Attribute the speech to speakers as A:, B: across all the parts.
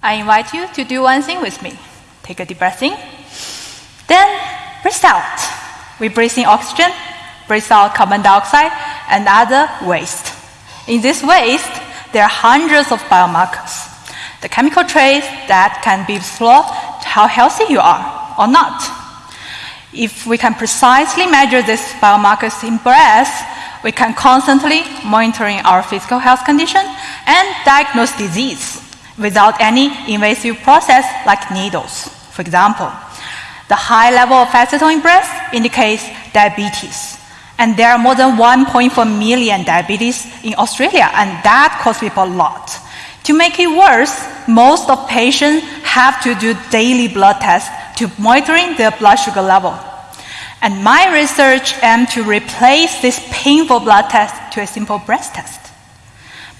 A: I invite you to do one thing with me. Take a deep breath in, then breathe out. We breathe in oxygen, breathe out carbon dioxide, and other waste. In this waste, there are hundreds of biomarkers, the chemical trace that can be explored how healthy you are or not. If we can precisely measure these biomarkers in breath, we can constantly monitoring our physical health condition and diagnose disease without any invasive process like needles. For example, the high level of acetone in breath indicates diabetes. And there are more than 1.4 million diabetes in Australia, and that costs people a lot. To make it worse, most of patients have to do daily blood tests to monitoring their blood sugar level. And my research aims to replace this painful blood test to a simple breath test.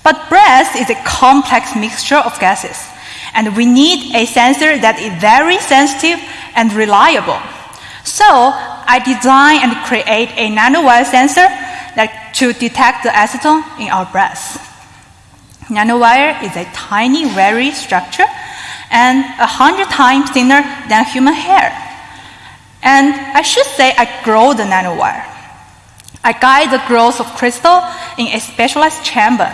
A: But breath is a complex mixture of gases, and we need a sensor that is very sensitive and reliable. So I designed and create a nanowire sensor that to detect the acetone in our breath. Nanowire is a tiny, very structure and a hundred times thinner than human hair. And I should say I grow the nanowire. I guide the growth of crystal in a specialized chamber,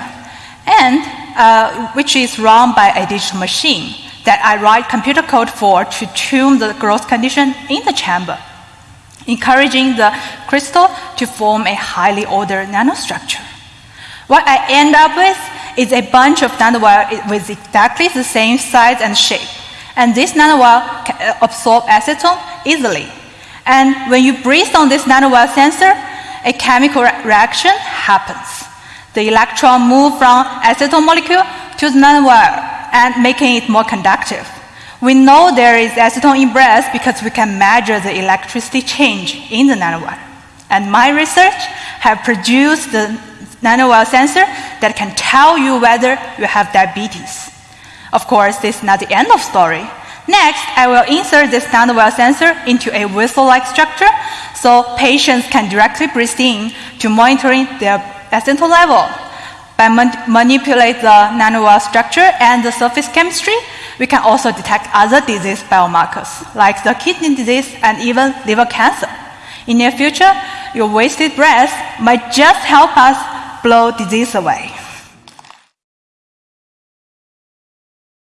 A: and uh, which is run by a digital machine that I write computer code for to tune the growth condition in the chamber, encouraging the crystal to form a highly ordered nanostructure. What I end up with is a bunch of nanowire with exactly the same size and shape. And this nanowire can uh, absorb acetone easily. And when you breathe on this nanowire sensor, a chemical reaction happens. The electron move from acetone molecule to the nanowire and making it more conductive. We know there is acetone in breath because we can measure the electricity change in the nanowire. And my research have produced the nanowire sensor that can tell you whether you have diabetes. Of course, this is not the end of story. Next, I will insert this nanowire sensor into a whistle-like structure so patients can directly breathe in to monitoring their acetone level. By man manipulate the nanowire structure and the surface chemistry, we can also detect other disease biomarkers, like the kidney disease and even liver cancer. In near future, your wasted breath might just help us blow disease away.